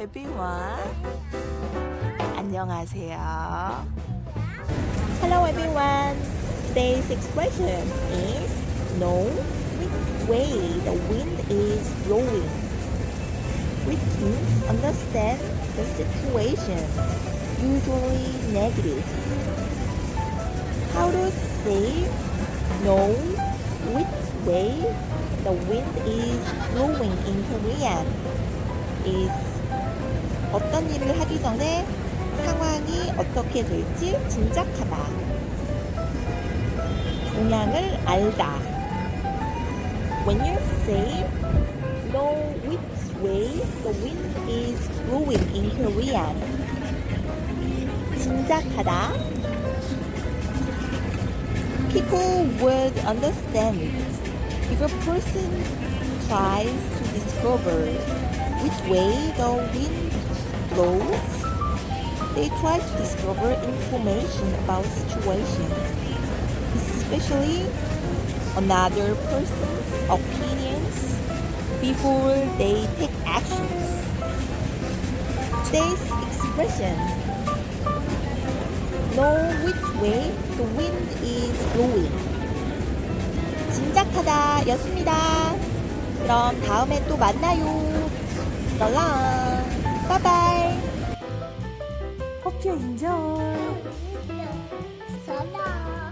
everyone. 안녕하세요. Hello everyone. Today's expression is know which way the wind is blowing. Which means understand the situation, usually negative. How to say know which way the wind is blowing in Korean is 어떤 일을 하기 전에 상황이 어떻게 될지 짐작하다. 동향을 알다. When you say know which way the wind is blowing in Korean, 짐작하다. People would understand if a person tries to discover which way the wind blows. They try to discover information about situation, especially another person's opinions before they take actions. Today's expression know which way the wind is blowing. 짐작하다 였습니다. 그럼 다음에 또 만나요. 썰랑 바이바이. 커피 인정. 썰랑